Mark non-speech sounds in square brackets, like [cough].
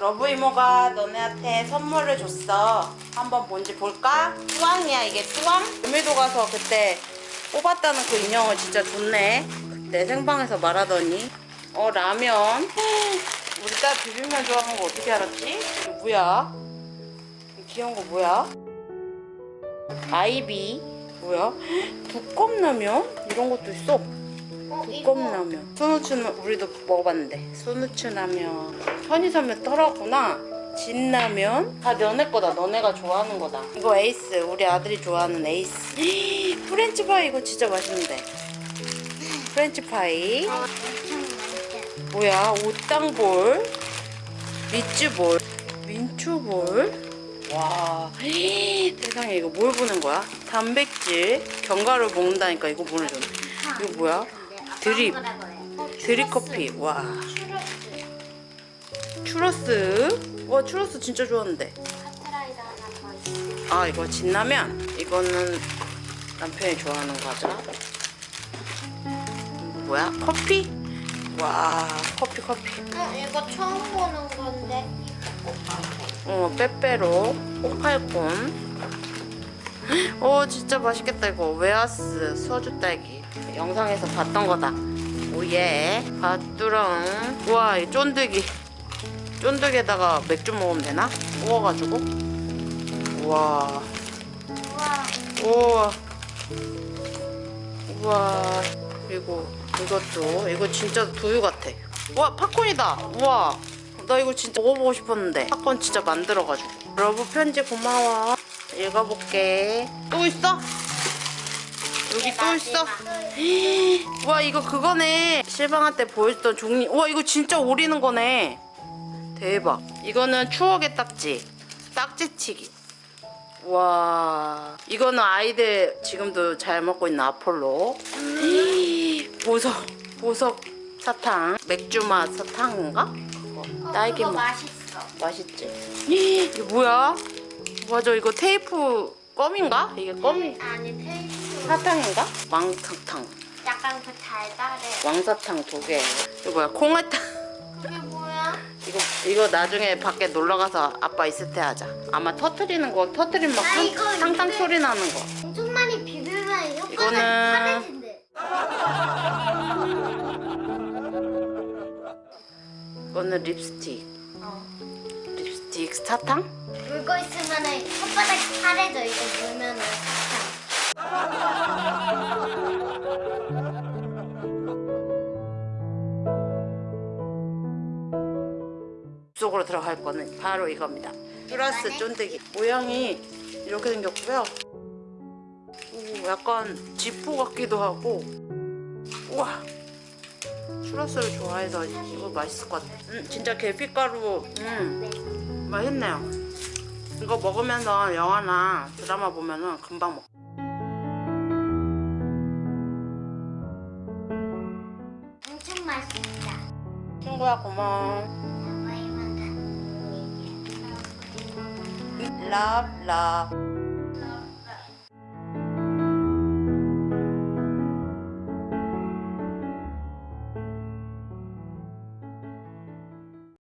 러브 이모가 너네한테 선물을 줬어. 한번 뭔지 볼까? 뚜왕이야 이게 뚜왕? 구미도 가서 그때 뽑았다는 그 인형을 진짜 좋네. 그때 생방에서 말하더니 어 라면. [laughs] 우리 딸 비빔면 좋아하는 거 어떻게 알았지? 이거 뭐야? 이 귀여운 거 뭐야? 아이비 뭐야? [gasps] 두껍라면? 이런 것도 있어. 어, 두껍라면. 수누추는 우리도 먹어봤는데 수누추라면. 편의점에 털었구나. 진라면. 다 너네 거다. 너네가 좋아하는 거다. 이거 에이스. 우리 아들이 좋아하는 에이스. 프렌치 파이 이거 진짜 맛있는데. 프렌치 파이. 어, 엄청 맛있어. 뭐야? 오땅볼. 미츠볼. 민초볼. 와 세상에 이거 뭘 보는 거야? 단백질 견과류 먹는다니까 이거 보내줬네 이거 뭐야? 드립. 드립 커피 와 추러스 와 추러스 진짜 좋아하는데. 아 이거 진라면 이거는 남편이 좋아하는 과자 뭐야? 커피? 와 커피 커피 어, 이거 처음 보는 건데. 어, 빼빼로, 꽃팔콘. 어, 진짜 맛있겠다, 이거. 웨하스, 소주 딸기. 영상에서 봤던 거다. 오예. 밭두렁. 우와, 이 쫀득이. 쫀득에다가 맥주 먹으면 되나? 구워가지고. 우와. 우와. 우와. 우와. 그리고 이것도. 이거 진짜 두유 같아. 와, 팝콘이다. 우와. 나 이거 진짜 먹어보고 싶었는데. 팝콘 진짜 만들어가지고. love 편지 고마워. 읽어볼게. 또 있어? 여기 또 있어? [gasps] 와 이거 그거네 실방할 때 보여줬던 종이 와 이거 진짜 오리는 거네 대박 이거는 추억의 딱지 딱지치기 와 이거는 아이들 지금도 잘 먹고 있는 아폴로 [gasps] 보석 보석 사탕 맥주 맛 사탕인가? 그거 딸기 그거 맛 맛있어. 맛있지 [gasps] 이게 뭐야? 맞아 이거 테이프 껌인가? 이게 껌이 아니 테이프. 사탕인가? 왕사탕 약간 그 달달해. 왕사탕 두 개. 이거 뭐야? 콩알탕. 그게 뭐야? 이거 이거 나중에 밖에 놀러 가서 아빠 있을 때 하자. 아마 터트리는 거 터트리면 막 아, 탕, 이거 탕탕 이거- 소리 나는 거. 엄청 많이 비비면 효과가 이거는-. 이거는 립스틱. 어. 립스틱 사탕? 물고 있으면은 혓바닥 파래져 이거 물면 은 사탕. 속으로 들어갈 거는 바로 이겁니다. 플러스 쫀득이. 모양이 이렇게 생겼고요. 오, 약간 지포 같기도 하고. 우와. 추러스를 좋아해서 이거 맛있을 것 같아. 음, 진짜 계피가루. 음, 맛있네요. 이거 먹으면서 영화나 드라마 보면 은 금방 먹. 맛있다. 친구야 고마워. 와이